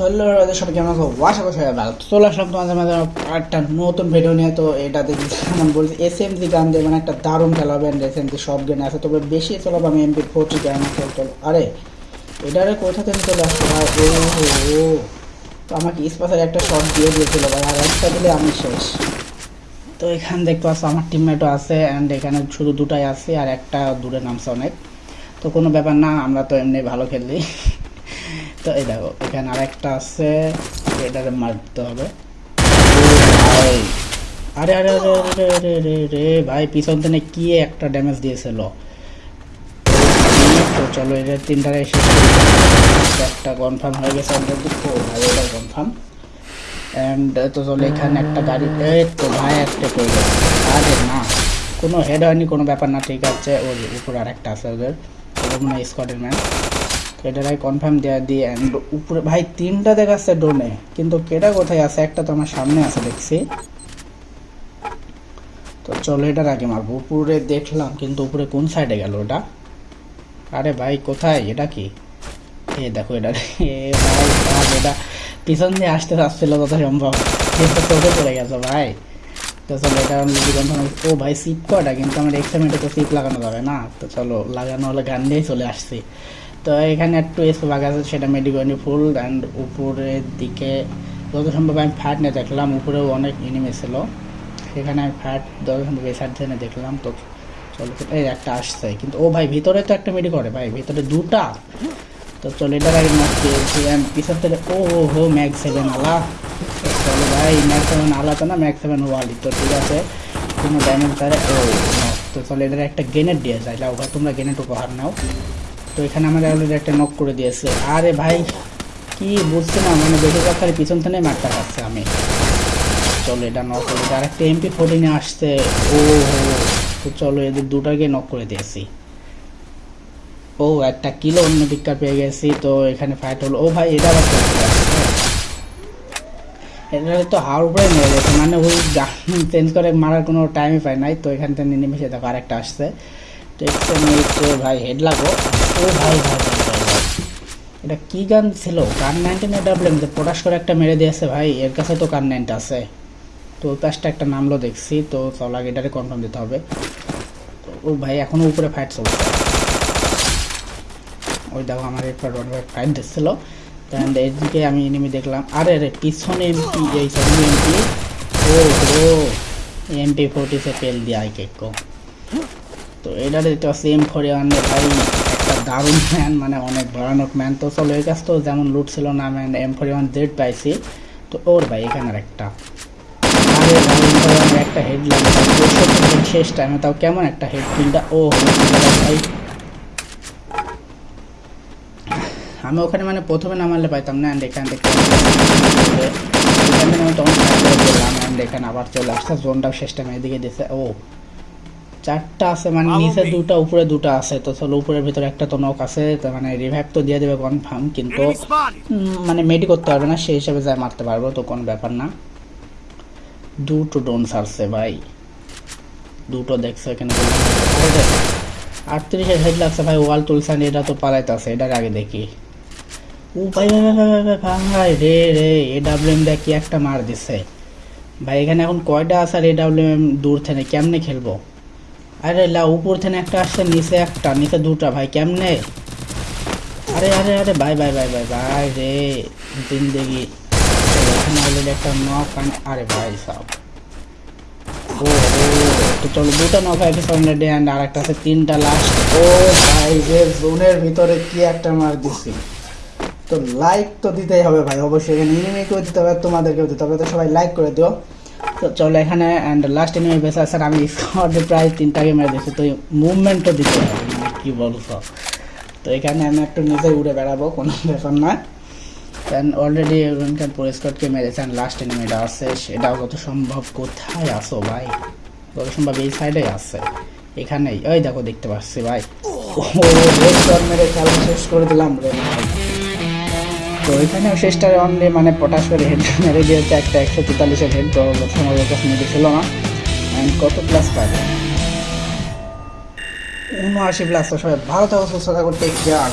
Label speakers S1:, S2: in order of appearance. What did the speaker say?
S1: চলো ওদের সবাই কেমন আছো? আশা করি সবাই ভালো। চলে আসলাম তোমাদের মাঝে একটা নতুন ভিডিও নিয়ে। তো এটা দেখি যেমন বলছি এস এম জি গান দিয়ে মানে একটা দারুণ খেলা হবে এস এম জি সব গেম আছে। তবে বেশি চলাবো আমি এমপি ফোরটি গান আছে চলো আরে, এটারে কোথা থেকে চলে আসলো ও ও তো আমাকে স্পেশাল একটা শট দিয়ে দিয়েছিল ভাই, আর একটা দিলে আমি শেষ। তো এখানে দেখতে পাচ্ছ, আমার টিমমেটও আছে অ্যান্ড এখানে শুধু দুটাই আছে আর একটা দূরে নামছে অনেক। তো কোনো ব্যাপার না, আমরা তো এমনি ভালো খেলি তো এই দেখো, এখানে আরেকটা আছে, এটাকে মারতে হবে। আরে আরে আরে আরে আরে রে রে ভাই, পিছন থেকে কি একটা ড্যামেজ দিয়েছিল তো চলো এটা তিনটারে এসে একটা কনফার্ম হয়ে গেছে ভাই, এটা কনফার্ম অ্যান্ড তো চলো, এখানে একটা গাড়ি তো ভাই, একটা গেছে আরে না, কোনো হেড হয়নি, কোনো ব্যাপার না, ঠিক আছে। ওই উপরে আর একটা আছে ওদের ওদের মনে হয় স্কোয়াডের ম্যান এটারাই কনফার্ম দেওয়া দিয়ে অ্যান্ড উপরে ভাই, তিনটা দেখাচ্ছে ড্রোনে কিন্তু কেটা কোথায় আছে? একটা তো আমার সামনে আছে, দেখছি। তো চলো, এটার আগে মারবো। উপরে দেখলাম, কিন্তু উপরে কোন সাইডে গেল ওটা? আরে ভাই, কোথায়? এটা কি? এ দেখো, এটা এ ভাই এটা পিছন দিয়ে আসতে আসছিল তত সম্ভব। চোখে পড়ে গেছে, ভাই। তো চলো এটা অলরেডি কনফার্ম ও ভাই সিপ কটা কিন্তু আমার এক্সামেন্টে তো সিপ লাগানো যাবে না। তো চলো, লাগানো হলে গান দিয়েই চলে আসছি। তো এখানে একটু বাঘ আছে, সেটা মেডিকনি ফুল অ্যান্ড উপরের দিকে যত সম্ভব আমি ফ্যাট নিয়ে দেখলাম, উপরেও অনেক এনিমে ছিল। সেখানে আমি ফ্যাট যত সম্ভব সাইড থেকে দেখলাম, তো চলো, এই একটা আসছে। কিন্তু ও ভাই, ভিতরে তো একটা মেডি করে ভাই, ভিতরে দুটা। তো চলো, এটার আগে ম্যাচ পেয়েছি আমি পিছন থেকে ও হো ম্যাক সেভেন আলা তো চলো ভাই ম্যাক সেভেন আলা তো না ম্যাক সেভেন ওয়ালি তো ঠিক আছে, কোনো ড্যামেজ তারে ও তো চলো, এদের একটা গ্রেনেড দিয়ে যায় লাও ভাই, তোমরা গ্রেনেড উপহার নাও। তো এখানে আমাদের অলরেডি একটা নক করে দিয়েছে। আরে ভাই, কি বুঝছে না? মানে বেশিরভাগ খালি পিছন থেকে মারতে পারছে আমি। চলো, এটা নক করে। আর একটা এমপি ফোরটিনে আসছে। ও, তো চলো, এদের দুটাকে নক করে দিয়েছি। ও, একটা কিলো অন্য পিকার পেয়ে গেছি। তো এখানে ফাইট হলো। ও ভাই, এটা আবার এটা তো হাওয়ার উপরে মেরে গেছে মানে ওই চেঞ্জ করে মারার কোনো টাইমই পায় নাই। তো এখান থেকে নিমেষে দেখো আরেকটা আসছে। তো একটু ভাই হেড লাগো। ও ভাই ভাই। এটা কি গান ছিল? কান নাইনটিন ডাবলেন যে পটাশ করে একটা মেরে দিয়েছে ভাই, এর কাছে তো কান নাইনটা আছে। তো ওই একটা নামলো দেখছি। তো চল আগে এটারে কনফার্ম দিতে হবে। তো ও ভাই এখনও উপরে ফাইট চলছে। ওই দেখো আমার একটা রড ফাইট দিচ্ছিল। অ্যান্ড এইদিকে আমি এনিমি দেখলাম। আরে রে পিছনে এমপি এই সামনে এমপি ও ও এমপি ফোর্টি সে পেল দিয়ে আই কেক তো এটা দেখতে পাচ্ছি এম ফোর ওয়ানে ভাই, একটা দারুণ ম্যান মানে অনেক ভয়ানক ম্যান তো চলো, এই কাজ তো যেমন লুট ছিল না man M four one Z পাইছি। তো ওর ভাই এখানে আর একটা। আরে, ভাই একটা হেড লাগে শেষ টাইমে তাও কেমন একটা হেড কিলটা ও ভাই আমি ওখানে মানে প্রথমে নামালে পাইতাম না অ্যান্ড এখান থেকে এখান থেকে আমি তখন start অ্যান্ড এখানে আবার চলে আসছে জোনটাও শেষ টাইমে এদিকে দিছে। ও চারটা আছে মানে নিচে দুটো উপরে দুটো আছে। তো চলো উপরের ভিতরে একটা তো নক আছে মানে রিভাইভ তো দিয়ে দেবে কনফার্ম কিন্তু মানে মেডি করতে পারবে না সেই হিসাবে যাই মারতে পারব তো কোনো ব্যাপার না। দুটো ডোন সারছে ভাই। দুটো দেখছ এখানে আটত্রিশের হেড লাগছে ভাই ওয়াল তুলছেন এটা তো পালাইতে আছে এটার আগে দেখি। ও ভাই ভাই রে রে এ ডাব্লিউ এম কি একটা মার দিছে ভাই এখানে এখন কয়টা আছে আর এ ডাব্লিউ এম দূর থেকে কেমনে খেলব আরে লা উপর থেকে একটা আসছে নিচে একটা নিচে দুটা ভাই কেমনে আরে আরে আরে ভাই ভাই ভাই ভাই ভাই রে জিন্দেগি এখানে অলরেডি একটা নক আরে ভাই সব ও তো চলো দুটো নক হয়ে গেছে অলরেডি অ্যান্ড আর একটা আছে তিনটা লাস্ট ও ভাই যে জোনের ভিতরে কি একটা মার দিছি তো লাইক তো দিতেই হবে ভাই অবশ্যই এখানে এনিমিকেও দিতে হবে তোমাদেরকেও দিতে হবে তো সবাই লাইক করে দিও তো চলো এখানে অ্যান্ড লাস্ট এনিমি বেসা স্যার আমি স্কোয়াডে প্রায় তিনটাকে মেরে দিয়েছি তো মুভমেন্টও দিতে হবে মানে কি বলছো তো এখানে আমি একটু নিজে উড়ে বেড়াবো কোনো ব্যাপার না দেন অলরেডি ওখানকার পরিষ্কারকে মেরেছেন লাস্ট এনিমিটা আছে সেটাও যত সম্ভব কোথায় আসো ভাই যত সম্ভব এই সাইডে আছে এখানেই ওই দেখো দেখতে পাচ্ছি ভাই ও রেড মেরে খেলা শেষ করে দিলাম রে ভাই তো এখানেও শেষটা অনলি মানে পটাশ করে হেড মেরে দিয়েছে একটা একশো তেতাল্লিশের হেড তো কাছে মেরে ছিল না। অ্যান্ড কত প্লাস পাবে? উনআশি প্লাস সবাই ভালো থাকো সুস্থ থাকো টেক কেয়ার